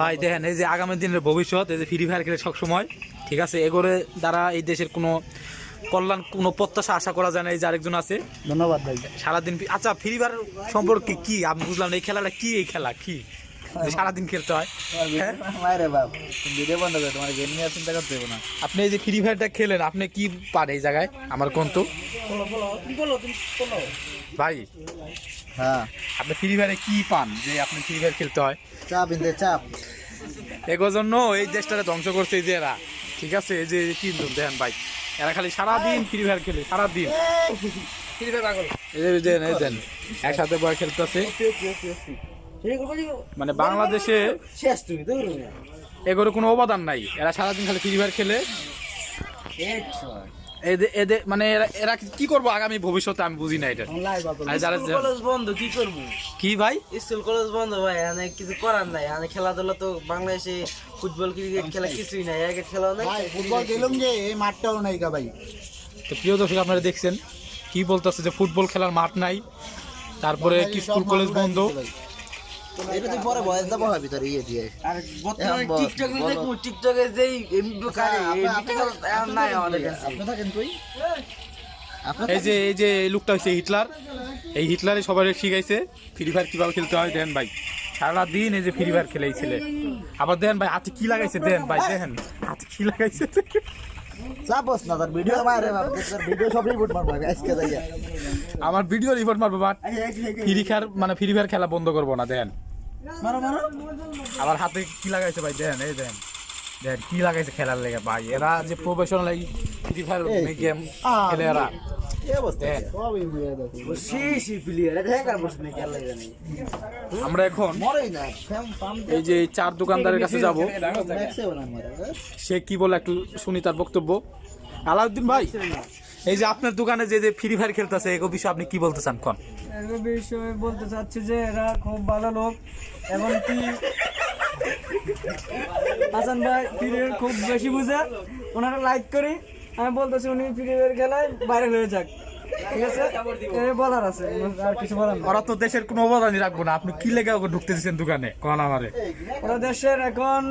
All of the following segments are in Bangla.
ভাই দেখেন এই যে আগামী দিনের ভবিষ্যৎ এই যে ফ্রি ফায়ার খেলে সবসময় ঠিক আছে? এগোরে দ্বারা এই দেশের কোনো কল্যাণ কোনো প্রত্যাশা আশা করা যায় না এই যে আরেকজন আছে। ধন্যবাদ ভাই। সারাদিন আচ্ছা ফ্রি ফায়ার সম্পর্কে কি? আমি বুঝলাম এই খেলাটা কি এই খেলা কি? সারাদিন খেলতে হয়। হ্যাঁ? মায়েরে বাপ ভিডিও বন্ধ করে তোমার গেম নিয়ে চিন্তা করতে হবে না। আপনি এই যে ফ্রি ফায়ারটা খেলেন আপনি কি পান এই জায়গায়? আমার কোন তো ভাই হ্যাঁ। আপনি ফ্রি ফায়ারে কি পান যে আপনি ফ্রি ফায়ার খেলতে হয়? চাপ ইন্দে চাপ। এগোর জন্য এই দেশটাকে ধ্বংস করছে এই যে এরা। ঠিক আছে? এই যে কিন্তু দেখেন ভাই এরা খালি সারাদিন ফ্রি ফায়ার খেলে সারাদিন। এই। যে এই যে এই দেন একসাথে বয় খেলতেছে। মানে বাংলাদেশে শেষ তুমি এগুলো কোনো অবদান নাই। এরা সারাদিন খালি ফ্রি ফায়ার খেলে। এদের এদের মানে এরা এরা কি করব আগামী ভবিষ্যতে আমি বুঝি না এটা। কলেজ বন্ধ কি করব? কি ভাই? স্কুল কলেজ বন্ধ ভাই কিছু করার নাই। খেলাধুলা তো বাংলাদেশে ফুটবল ক্রিকেট খেলা কিছুই নাই। খেলা নাই। ফুটবল গেলাম যে এই মাঠটাও নাই ভাই। তো প্রিয় দর্শক আপনারা দেখছেন কি বলতেছে যে ফুটবল খেলার মাঠ নাই। তারপরে কি স্কুল কলেজ বন্ধ? এটা তুই পরে বয়স হবে তোর ইয়ে দিয়ে। বর্তমানে টিকটক দেখব টিকটকে যেই এমবি কারে নাই আমাদের কাছে। তুই? এই যে এই যে এই লোকটা হচ্ছে হিটলার এই হিটলারে সবাই শিখাইছে ফ্রি ফায়ার কীভাবে খেলতে হয় দেন ভাই। সারা দিন এই যে ফ্রি ফায়ার খেলে ছেলে আবার দেন ভাই হাতে কি লাগাইছে দেন ভাই দেন। হাতে কি লাগাইছে চাপস না তার ভিডিও তোর ভিডিও সব রিপোর্ট মারবো আজকে যাইয়া। আমার ভিডিও রিপোর্ট মারবো বাট ফ্রি ফায়ার মানে ফ্রি ফায়ার খেলা বন্ধ করব না দেন। মারো মারো। আবার হাতে কি লাগাইছে ভাই? দেন এই দেন দেন কি লাগাইছে খেলার লেগে ভাই। এরা যে প্রফেশনাল এই ফ্রি ফায়ার গেম খেলে এরা। জানে আমরা এখন মরেই না ফ্যাম পাম এই যে চার দোকানদারের কাছে যাব। সে কি বলে একটু শুনি তার বক্তব্য। আলাউদ্দিন ভাই এই যে আপনার দোকানে যে যে ফ্রি ফায়ার খেলতেছে এই বিষয়ে আপনি কি বলতে চান কোন? বিষয়ে বলতে চাচ্ছি যে এরা খুব ভালো লোক এবং কি হাসান ভাই ফিরে খুব বেশি বুঝে। ওনারা লাইক করি। আমি বলতেছি উনি ফিরে খেলায় ভাইরাল হয়ে যাক। ঠিক আছে? এই বলার আছে আর কিছু বলার ওরা তো দেশের কোনো অবদানই রাখব না। আপনি কি লেগে ওকে ঢুকতে দিচ্ছেন দোকানে? কোন আমারে। ওরা দেশের এখন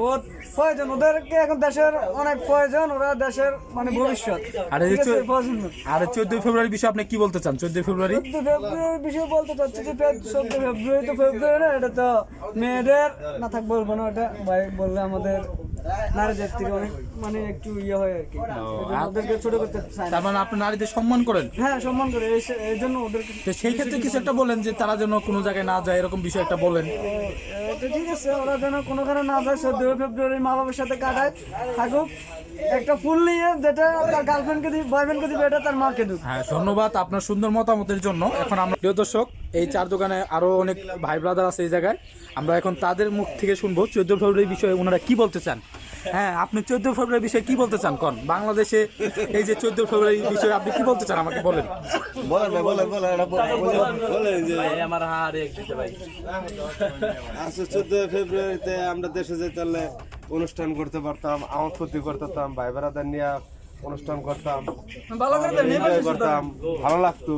বহুত প্রয়োজন। ওদেরকে এখন দেশের অনেক প্রয়োজন। ওরা দেশের মানে ভবিষ্যৎ। আর এই চোদ্দই ফেব্রুয়ারি বিষয়ে আপনি কি বলতে চান? চোদ্দই ফেব্রুয়ারি? চোদ্দ ফেব্রুয়ারির বিষয়ে বলতে চাচ্ছি যে ফেব্রুয়ারি তো ফেব্রুয়ারি না এটা তো মেয়েদের না থাক বলব না ওটা। ভাই বললে আমাদের নারীদের থেকে অনেক মানে একটু ইয়ে হয় আর কি। এই ছোট করতে তার মানে আপনি নারীদের সম্মান করেন? হ্যাঁ সম্মান করে। এই জন্য ওদেরকে তো সেই ক্ষেত্রে কিছু একটা বলেন যে তারা যেন কোনো জায়গায় না যায় এরকম বিষয় একটা বলেন তো, ঠিক আছে ওরা যেন কোনো কারণে না যায় চোদ্দ ফেব্রুয়ারি মা বাবার সাথে কাটায় থাকুক। একটা ফুল নিয়ে যেটা তার গার্লফ্রেন্ডকে দিবে বয়ফ্রেন্ডকে দিবে এটা তার মাকে দিবে হ্যাঁ ধন্যবাদ আপনার সুন্দর মতামতের জন্য। এখন আমরা প্রিয় দর্শক এই চার দোকানে আরও অনেক ভাই ব্রাদার আছে এই জায়গায়। আমরা এখন তাদের মুখ থেকে শুনব চোদ্দ ফেব্রুয়ারি বিষয়ে ওনারা কি বলতে চান। হ্যাঁ আপনি চোদ্দ ফেব্রুয়ারি বিষয়ে কি বলতে চান কোন? বাংলাদেশে এই যে চোদ্দ ফেব্রুয়ারি বিষয়ে আপনি কি বলতে চান আমাকে বলেন। বলেন বলেন বলেন এটা আমার হারে ভাই। আচ্ছা চোদ্দ ফেব্রুয়ারিতে আমরা দেশে যেতে অনুষ্ঠান করতে পারতাম আমার ক্ষতি করতাম ভাই বেড়াদার নিয়ে অনুষ্ঠান করতাম করতাম ভালো লাগতো।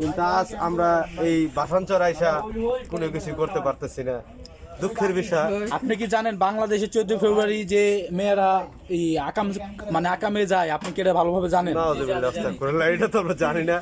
কিন্তু আজ আমরা এই বাসাঞ্চর আইসা কোনো কিছু করতে পারতেছি না। দুঃখের বিষয়। আপনি কি জানেন বাংলাদেশে চোদ্দ ফেব্রুয়ারি যে মেয়েরা এই আকাম মানে আকামে যায় আপনি কি এটা ভালোভাবে জানেন? এটা তো আমরা জানি না।